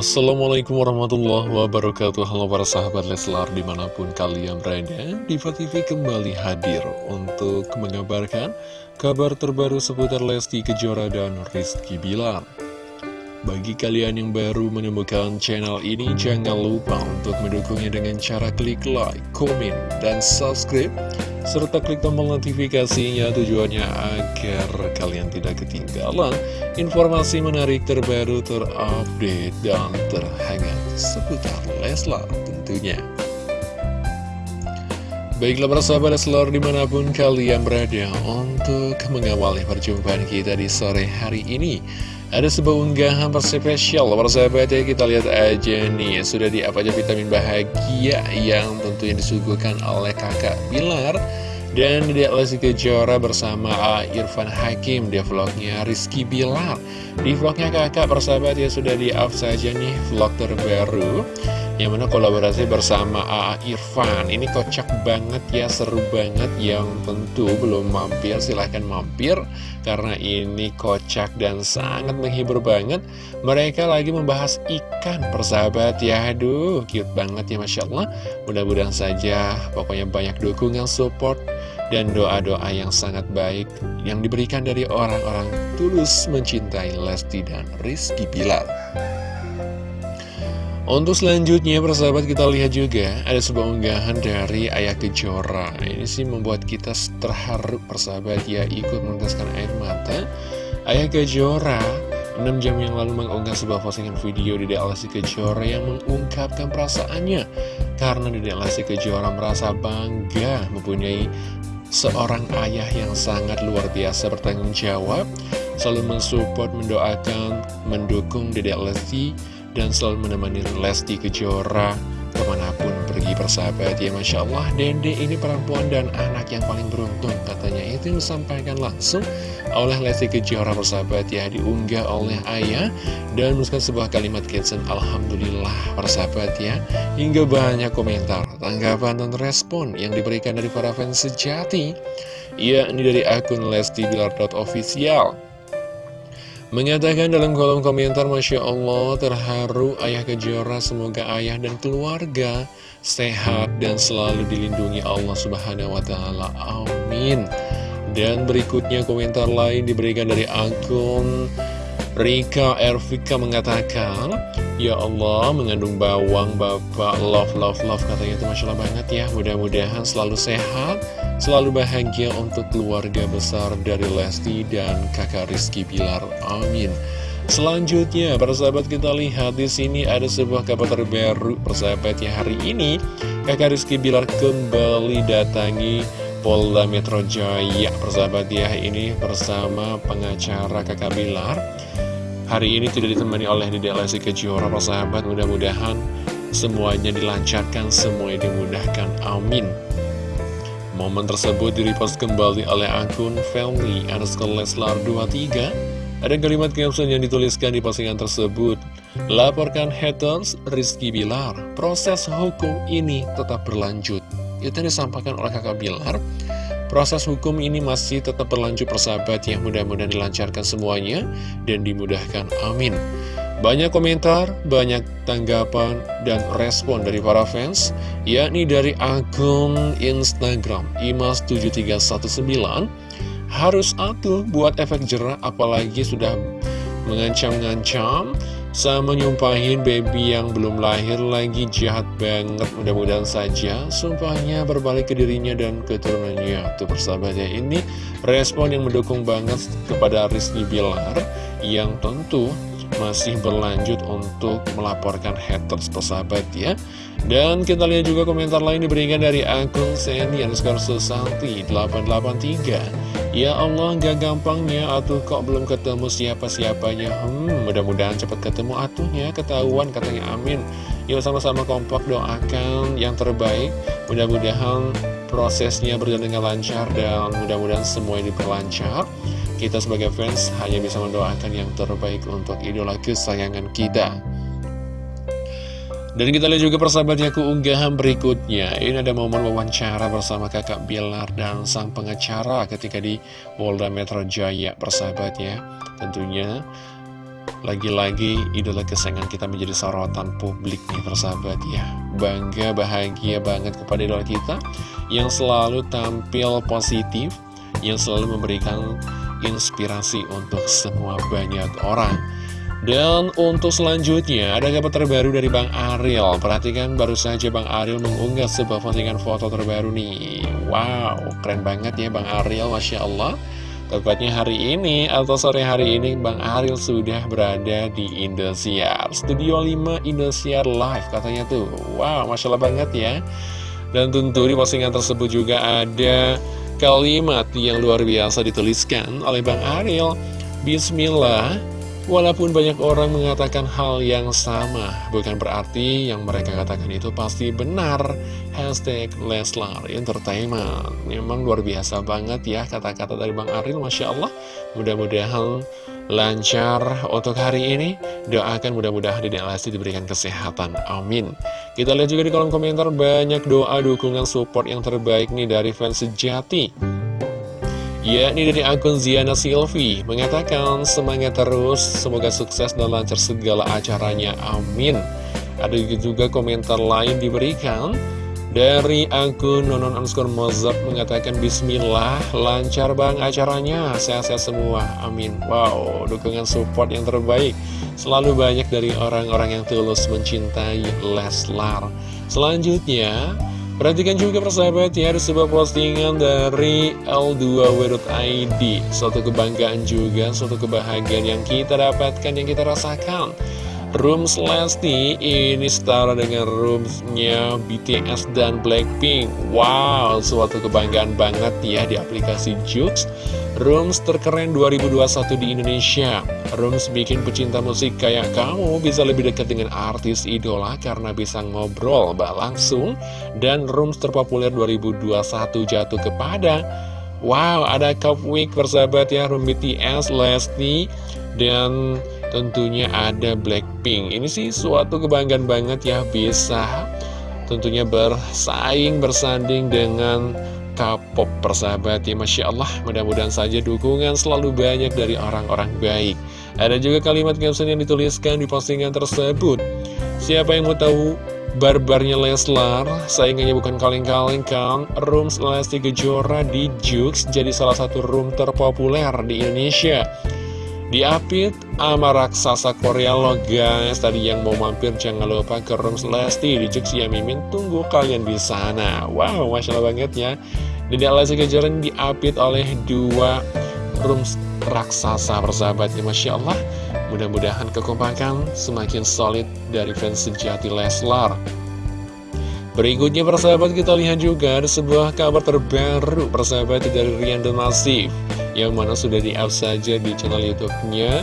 Assalamualaikum warahmatullahi wabarakatuh. Halo para sahabat Leslar di mana pun kalian berada Diva TV kembali hadir untuk mengabarkan kabar terbaru seputar Lesti Kejora dan Rizky Bilar bagi kalian yang baru menemukan channel ini, jangan lupa untuk mendukungnya dengan cara klik like, komen, dan subscribe, serta klik tombol notifikasinya tujuannya agar kalian tidak ketinggalan informasi menarik terbaru, terupdate, dan terhangat seputar Leslar tentunya. Baiklah para sahabat Leslar di mana pun kalian berada untuk mengawali perjumpaan kita di sore hari ini ada sebuah unggahan spesial sahabat ya kita lihat aja nih Sudah di apa aja vitamin bahagia yang tentunya disuguhkan oleh kakak Bilar. Dan di Lesti Kejora bersama Irfan Hakim di vlognya Rizky Bilar. Di vlognya kakak persahabat ya sudah di up saja nih vlog terbaru yang mana kolaborasi bersama A.A. Irfan. Ini kocak banget ya, seru banget. Yang tentu belum mampir, silahkan mampir. Karena ini kocak dan sangat menghibur banget. Mereka lagi membahas ikan persahabat ya. Aduh, cute banget ya Masya Allah. Mudah-mudahan saja pokoknya banyak dukungan support dan doa-doa yang sangat baik yang diberikan dari orang-orang tulus mencintai Lesti dan Rizky Pilar. Untuk selanjutnya persahabat kita lihat juga ada sebuah unggahan dari Ayah Kejora. Ini sih membuat kita terharu persahabat ya ikut meneteskan air mata. Ayah Kejora 6 jam yang lalu mengunggah sebuah postingan video di Lesti Kejora yang mengungkapkan perasaannya. Karena di Lesti Kejora merasa bangga mempunyai seorang ayah yang sangat luar biasa bertanggung jawab Selalu mensupport, mendoakan, mendukung Dedek Lesti dan selalu menemani Lesti Kejora ke mana pun pergi persahabat ya Masya Allah. Dede ini perempuan dan anak yang paling beruntung katanya. Itu yang disampaikan langsung oleh Lesti Kejora persahabat ya diunggah oleh ayah. Dan menuliskan sebuah kalimat caption Alhamdulillah persahabat ya. Hingga banyak komentar tanggapan dan respon yang diberikan dari para fans sejati. Yakni dari akun Lesti Bilar.official Mengatakan dalam kolom komentar Masya Allah terharu ayah kejora semoga ayah dan keluarga sehat dan selalu dilindungi Allah subhanahu wa ta'ala. Amin. Dan berikutnya komentar lain diberikan dari akun Rika Ervika mengatakan Ya Allah mengandung bawang bapak love love love katanya itu Masya Allah banget ya mudah-mudahan selalu sehat Selalu bahagia untuk keluarga besar dari Lesti dan kakak Rizky Bilar. Amin. Selanjutnya, para sahabat kita lihat di sini ada sebuah kabar terbaru persahabat ya hari ini kakak Rizky Bilar kembali datangi Polda Metro Jaya persahabat ya ini bersama pengacara kakak Bilar hari ini tidak ditemani oleh Dede Lesti Kejora persahabat mudah-mudahan semuanya dilancarkan semuanya dimudahkan. Amin. Momen tersebut direpost kembali oleh akun family underscore Leslar 23 Ada kalimat caption yang dituliskan di postingan tersebut. Laporkan haters Rizky Bilar Proses hukum ini tetap berlanjut. Itu yang disampaikan oleh kakak Bilar Proses hukum ini masih tetap berlanjut persahabat yang mudah-mudahan dilancarkan semuanya dan dimudahkan. Amin. Banyak komentar, banyak tanggapan, dan respon dari para fans, yakni dari akun Instagram imas7319, harus atuh buat efek jerah apalagi sudah mengancam-ngancam sama nyumpahin baby yang belum lahir lagi jahat banget. Mudah-mudahan saja sumpahnya berbalik ke dirinya dan keturunannya. Tuh persahabat ya ini respon yang mendukung banget kepada Rizky Bilar yang tentu masih berlanjut untuk melaporkan haters persahabat ya. Dan kita lihat juga komentar lain diberikan dari akun Seni underscore Susanti 883 Ya Allah gak gampangnya atuh kok belum ketemu siapa-siapanya. Hmm mudah-mudahan cepat ketemu atuhnya ketahuan katanya amin. Yuk sama-sama kompak doakan yang terbaik. Mudah-mudahan prosesnya berjalan dengan lancar dan mudah-mudahan semuanya diperlancar kita sebagai fans hanya bisa mendoakan yang terbaik untuk idola kesayangan kita. Dan kita lihat juga persahabatnya keunggahan berikutnya. Ini ada momen wawancara bersama kakak Bilar dan sang pengacara ketika di Polda Metro Jaya persahabatnya. Tentunya lagi-lagi idola kesayangan kita menjadi sorotan publik nih persahabat ya Bangga, bahagia banget kepada idola kita Yang selalu tampil positif Yang selalu memberikan inspirasi untuk semua banyak orang dan untuk selanjutnya, ada kabar terbaru dari Bang Ariel. Perhatikan baru saja Bang Ariel mengunggah sebuah postingan foto terbaru nih. Wow, keren banget ya Bang Ariel, Masya Allah. Tepatnya hari ini atau sore hari ini Bang Ariel sudah berada di Indosiar Studio 5 Indosiar Live katanya tuh Wow, Masya Allah banget ya Dan tentu di postingan tersebut juga ada kalimat yang luar biasa dituliskan oleh Bang Ariel. Bismillah Walaupun banyak orang mengatakan hal yang sama, bukan berarti yang mereka katakan itu pasti benar. Hashtag Leslar Entertainment. Memang luar biasa banget ya kata-kata dari Bang Aril, Masya Allah. Mudah-mudahan lancar untuk hari ini. Doakan mudah-mudahan di Lesti diberikan kesehatan. Amin. Kita lihat juga di kolom komentar banyak doa dukungan support yang terbaik nih dari fans sejati yakni dari akun Ziana Silvi mengatakan semangat terus, semoga sukses dan lancar segala acaranya, amin. Ada juga komentar lain diberikan dari akun Nonon Anskor Mozart mengatakan Bismillah, lancar bang acaranya, sehat-sehat semua, amin. Wow, dukungan support yang terbaik selalu banyak dari orang-orang yang tulus mencintai Leslar. Selanjutnya, Perhatikan juga persahabat ya, ada sebuah postingan dari L2W.id Suatu kebanggaan juga, suatu kebahagiaan yang kita dapatkan, yang kita rasakan Rooms Lesti ini setara dengan roomsnya BTS dan Blackpink. Wow, suatu kebanggaan banget ya di aplikasi Jux. Rooms terkeren 2021 di Indonesia. Rooms bikin pecinta musik kayak kamu bisa lebih dekat dengan artis idola karena bisa ngobrol bah langsung. Dan Rooms terpopuler 2021 jatuh kepada Wow, ada Cup Week persahabat ya Room BTS, Lesti Dan tentunya ada Blackpink. Ini sih suatu kebanggaan banget ya bisa tentunya bersaing, bersanding dengan K-pop persahabat ya Masya Allah. Mudah-mudahan saja dukungan selalu banyak dari orang-orang baik. Ada juga kalimat caption yang dituliskan di postingan tersebut. Siapa yang mau tahu barbarnya Leslar? Saingannya bukan kaleng-kaleng kan Rooms Lesti Kejora di Jux jadi salah satu room terpopuler di Indonesia Diapit sama raksasa Korea lo guys. Tadi yang mau mampir jangan lupa ke Rooms Lesti. Di Jux ya Mimin. Tunggu kalian di sana. Wow Masya Allah banget ya. Dede Lesti Kejora diapit oleh dua Rooms raksasa persahabatnya Masya Allah. Mudah-mudahan kekompakan semakin solid dari fans sejati Leslar Berikutnya persahabat kita lihat juga ada sebuah kabar terbaru persahabat dari Rian dan Masif yang mana sudah di-up saja di channel YouTube-nya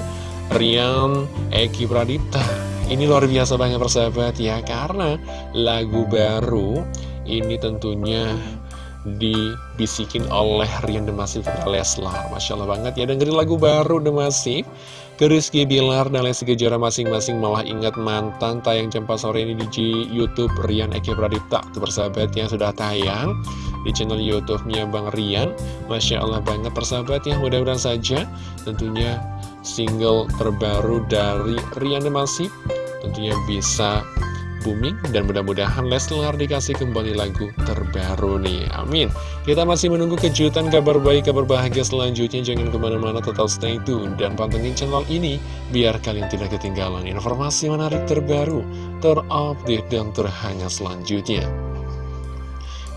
Rian Eki Pradipta. Ini luar biasa banget persahabat ya, karena lagu baru ini tentunya dibisikin oleh Rian Demasif Leslar. Masya Allah banget ya, dengerin lagu baru Demasif. Ke Rizky Bilar dan Lesti Kejora masing-masing malah ingat mantan tayang jam sore ini di Youtube Rian Eki Pradipta. Itu persahabat yang sudah tayang di channel YouTube-nya Bang Rian. Masya Allah banget persahabat ya, mudah-mudahan saja tentunya single terbaru dari Rian Demasif tentunya bisa booming dan mudah-mudahan Leslar dikasih kembali lagu terbaru nih amin kita masih menunggu kejutan kabar baik kabar bahagia selanjutnya jangan ke mana-mana tetap stay tune dan pantengin channel ini biar kalian tidak ketinggalan informasi menarik terbaru terupdate dan terhangat selanjutnya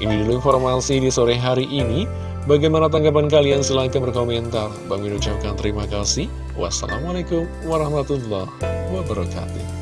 ini dulu informasi di sore hari ini Bagaimana tanggapan kalian? Silahkan berkomentar. Bang ucapkan terima kasih. Wassalamualaikum warahmatullahi wabarakatuh.